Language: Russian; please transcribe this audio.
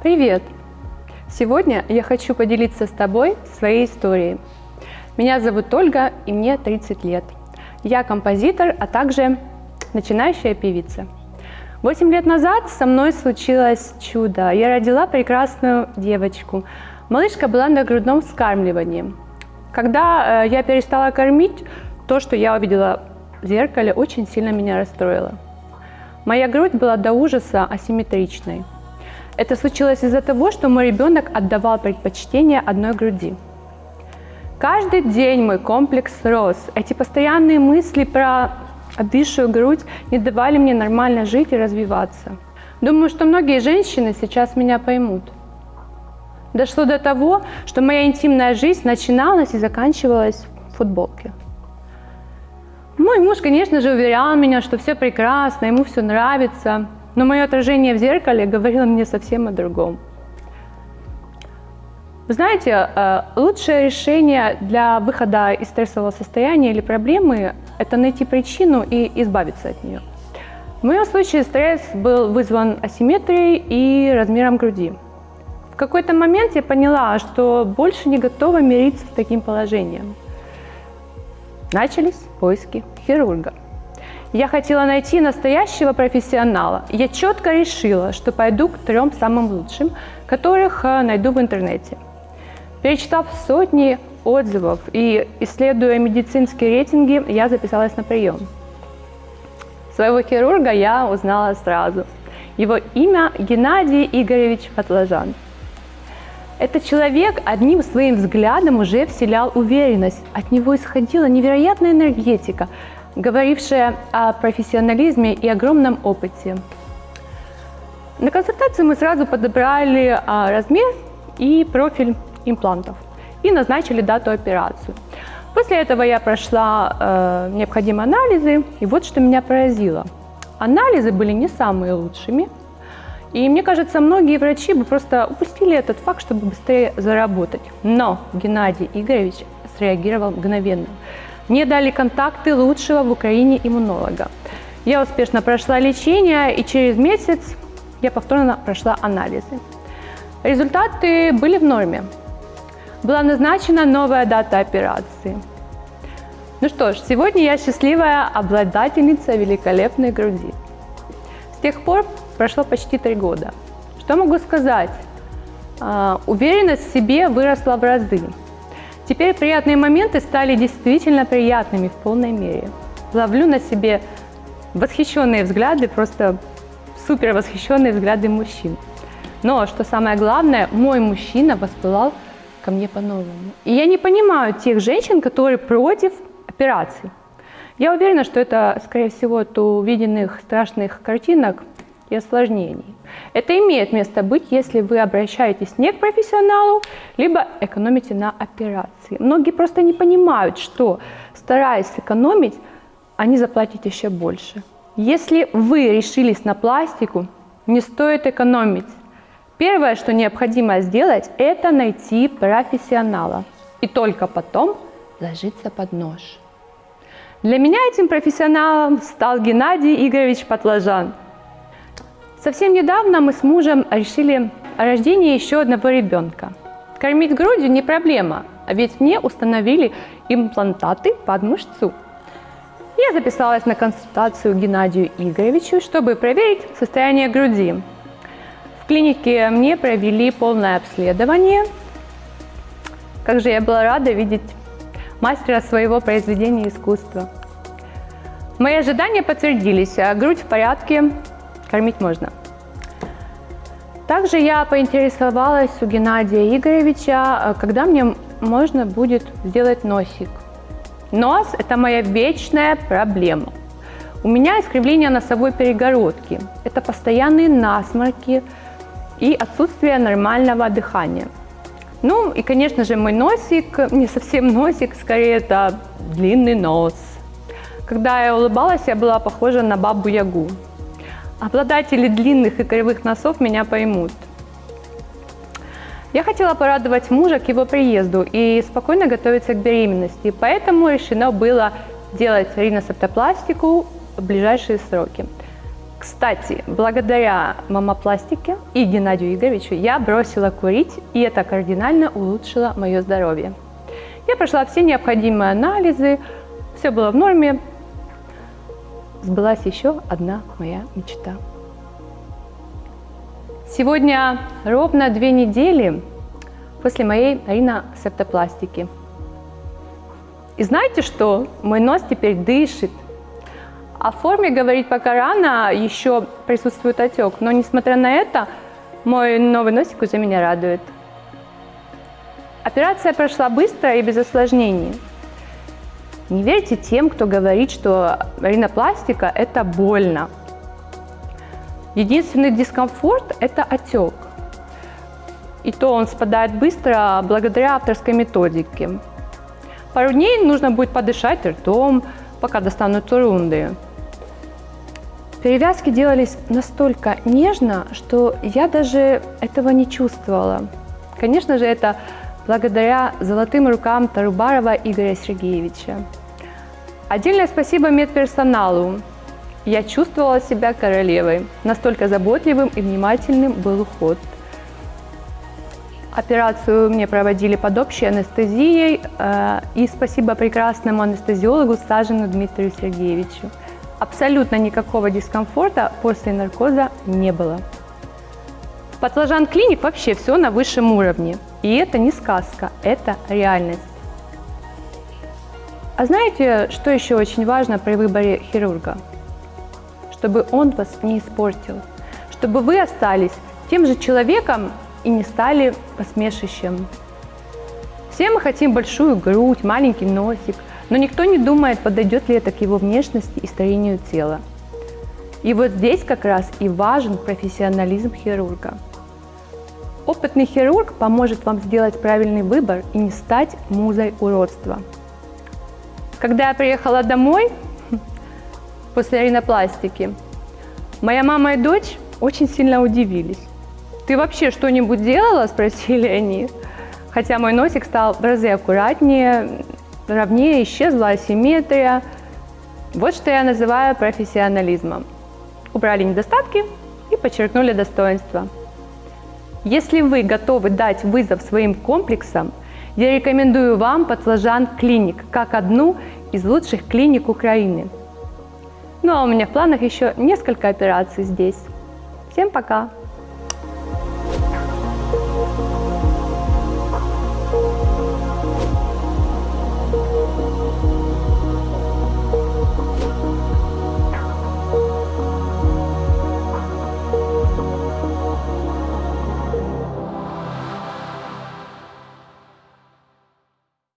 Привет! Сегодня я хочу поделиться с тобой своей историей. Меня зовут Ольга, и мне 30 лет. Я композитор, а также начинающая певица. Восемь лет назад со мной случилось чудо. Я родила прекрасную девочку. Малышка была на грудном вскармливании. Когда э, я перестала кормить, то, что я увидела в зеркале, очень сильно меня расстроило. Моя грудь была до ужаса асимметричной. Это случилось из-за того, что мой ребенок отдавал предпочтение одной груди. Каждый день мой комплекс рос. Эти постоянные мысли про обвисшую грудь не давали мне нормально жить и развиваться. Думаю, что многие женщины сейчас меня поймут. Дошло до того, что моя интимная жизнь начиналась и заканчивалась в футболке. Мой муж, конечно же, уверял меня, что все прекрасно, ему все нравится, но мое отражение в зеркале говорило мне совсем о другом. Вы знаете, э, лучшее решение для выхода из стрессового состояния или проблемы – это найти причину и избавиться от нее. В моем случае стресс был вызван асимметрией и размером груди. В какой-то момент я поняла, что больше не готова мириться с таким положением. Начались поиски хирурга. Я хотела найти настоящего профессионала. Я четко решила, что пойду к трем самым лучшим, которых э, найду в интернете. Перечитав сотни отзывов и исследуя медицинские рейтинги, я записалась на прием. Своего хирурга я узнала сразу. Его имя Геннадий Игоревич Патлажан. Этот человек одним своим взглядом уже вселял уверенность. От него исходила невероятная энергетика, говорившая о профессионализме и огромном опыте. На консультацию мы сразу подобрали а, размер и профиль имплантов и назначили дату операции. После этого я прошла э, необходимые анализы, и вот что меня поразило. Анализы были не самые лучшими, и мне кажется, многие врачи бы просто упустили этот факт, чтобы быстрее заработать. Но Геннадий Игоревич среагировал мгновенно. Мне дали контакты лучшего в Украине иммунолога. Я успешно прошла лечение, и через месяц я повторно прошла анализы. Результаты были в норме. Была назначена новая дата операции. Ну что ж, сегодня я счастливая обладательница великолепной груди. С тех пор прошло почти три года. Что могу сказать? А, уверенность в себе выросла в разы. Теперь приятные моменты стали действительно приятными в полной мере. Ловлю на себе восхищенные взгляды, просто супер восхищенные взгляды мужчин. Но, что самое главное, мой мужчина воспылал ко мне по-новому. И я не понимаю тех женщин, которые против операций. Я уверена, что это, скорее всего, от увиденных страшных картинок и осложнений. Это имеет место быть, если вы обращаетесь не к профессионалу, либо экономите на операции. Многие просто не понимают, что стараясь сэкономить, они заплатят еще больше. Если вы решились на пластику, не стоит экономить. Первое, что необходимо сделать, это найти профессионала. И только потом ложиться под нож. Для меня этим профессионалом стал Геннадий Игоревич Патлажан – Совсем недавно мы с мужем решили о рождении еще одного ребенка. Кормить грудью не проблема, а ведь мне установили имплантаты под мышцу. Я записалась на консультацию Геннадию Игоревичу, чтобы проверить состояние груди. В клинике мне провели полное обследование. Как же я была рада видеть мастера своего произведения искусства. Мои ожидания подтвердились, а грудь в порядке, кормить можно. Также я поинтересовалась у Геннадия Игоревича, э, когда мне можно будет сделать носик. Нос – это моя вечная проблема. У меня искривление носовой перегородки. Это постоянные насморки и отсутствие нормального дыхания. Ну и, конечно же, мой носик, не совсем носик, скорее это длинный нос. Когда я улыбалась, я была похожа на бабу-ягу. Обладатели длинных и кривых носов меня поймут. Я хотела порадовать мужа к его приезду и спокойно готовиться к беременности, поэтому решено было делать риносептопластику в ближайшие сроки. Кстати, благодаря мамопластике и Геннадию Игоревичу я бросила курить, и это кардинально улучшило мое здоровье. Я прошла все необходимые анализы, все было в норме. Сбылась еще одна моя мечта. Сегодня ровно две недели после моей риносептопластики. И знаете что? Мой нос теперь дышит. О форме говорить пока рано, еще присутствует отек. Но несмотря на это, мой новый носик уже меня радует. Операция прошла быстро и без осложнений. Не верьте тем, кто говорит, что ринопластика – это больно. Единственный дискомфорт – это отек. И то он спадает быстро благодаря авторской методике. Пару дней нужно будет подышать ртом, пока достанут рунды. Перевязки делались настолько нежно, что я даже этого не чувствовала. Конечно же, это благодаря золотым рукам Тарубарова Игоря Сергеевича. Отдельное спасибо медперсоналу. Я чувствовала себя королевой. Настолько заботливым и внимательным был уход. Операцию мне проводили под общей анестезией. Э, и спасибо прекрасному анестезиологу Сажину Дмитрию Сергеевичу. Абсолютно никакого дискомфорта после наркоза не было. В Патлажан Клиник вообще все на высшем уровне. И это не сказка, это реальность. А знаете, что еще очень важно при выборе хирурга? Чтобы он вас не испортил, чтобы вы остались тем же человеком и не стали посмешищем. Все мы хотим большую грудь, маленький носик, но никто не думает, подойдет ли это к его внешности и старению тела. И вот здесь как раз и важен профессионализм хирурга. Опытный хирург поможет вам сделать правильный выбор и не стать музой уродства. Когда я приехала домой после ринопластики, моя мама и дочь очень сильно удивились. «Ты вообще что-нибудь делала?» – спросили они. Хотя мой носик стал в разы аккуратнее, ровнее, исчезла асимметрия. Вот что я называю профессионализмом. Убрали недостатки и подчеркнули достоинства. Если вы готовы дать вызов своим комплексам, я рекомендую вам Патлажан Клиник, как одну из лучших клиник Украины. Ну а у меня в планах еще несколько операций здесь. Всем пока!